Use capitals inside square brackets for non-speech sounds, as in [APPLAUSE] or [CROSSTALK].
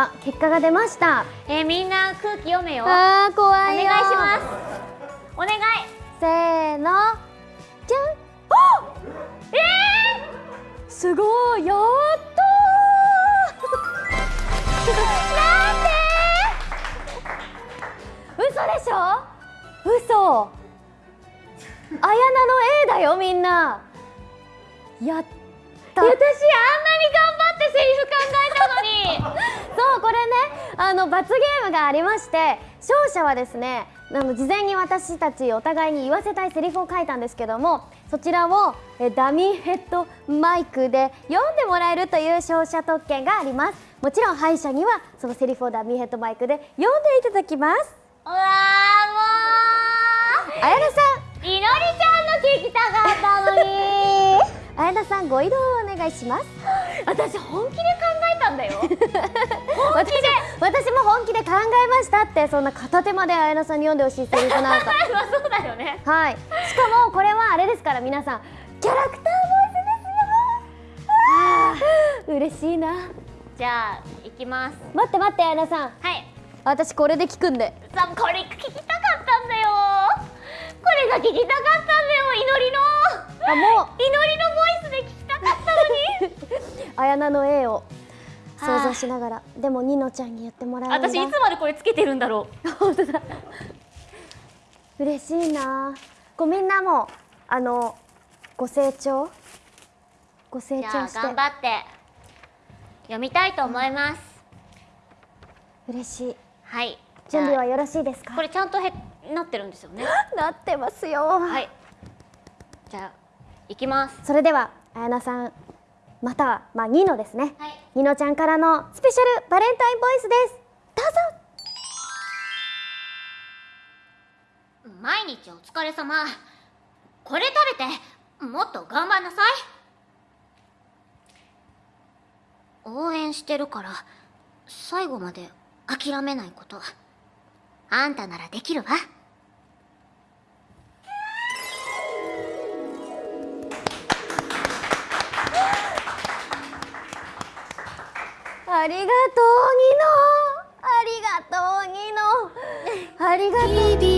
あ結果が出ました。えー、みんな空気読めよ。あー怖いよ。お願いします。お願い。せーの。じゃん。えすごい。やった [LAUGHS] ー。嘘でしょ？嘘。綾菜の A だよみんな。やった。ー、私あんなに頑張ってセリフ考えたのに [LAUGHS] あの罰ゲームがありまして勝者はですねあの事前に私たちお互いに言わせたいセリフを書いたんですけどもそちらをえダミーヘッドマイクで読んでもらえるという勝者特権があります。もちろん敗者にはそのセリフをダミーヘッドマイクで読んでいただきます。うわーも綾菜さういのりちゃんの聞きたかったのに。ん綾菜さんご移動をお願いします。[LAUGHS] 私本気で考えたんだよ私私も本気で考えましたってそんな片手まで綾菜さんに読んでほしいセリフなんか。まあそうだよね。はい。しかもこれはあれですから皆さんキャラクターボイスですよ。嬉しいな。じゃあ行きます。待って待って綾菜さん。はい。私これで聞くんで。さこれ聞きたかったんだよ。これが聞きたかったんだよ祈りの。あも祈りのボイスで聞きたかったのに。う [LAUGHS] 綾菜の A を想像しながら。でもニノちゃんに言ってもらう私いつまでこれつけてるんだろう。本当だ嬉しいな。こうみんなもあのご成長ご成長して。頑張って。読みたいと思います、嬉しい。はい。準備はよろしいですか？あこれちゃんとへなってるんですよね。[LAUGHS] なってますよ。はい。じゃあ行きます。それでは綾菜さんまたはまあニノですね、はい。ニノちゃんからのスペシャルバレンタインボイスです。どうぞ。毎日お疲れ様。これ食べてもっと頑張んなさい。応援してるから最後まで諦めないこと。あんたならできるわありがとうニノ。ありがとうニノ。ありがとう。